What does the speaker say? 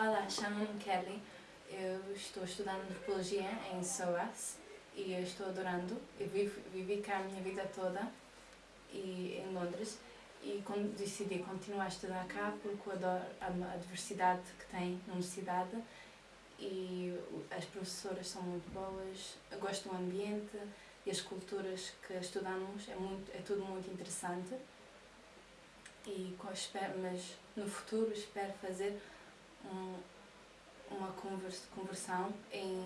Olá, chamo-me Kelly. Eu estou estudando antropologia em SOAS e eu estou adorando. Eu vivo, vivi cá a minha vida toda e, em Londres e decidi continuar a estudar cá porque eu adoro a, diversidade que tem na universidade e as professoras são muito boas, eu gosto do ambiente e as culturas que estudamos, é, muito, é tudo muito interessante e mas no futuro espero fazer conversão em.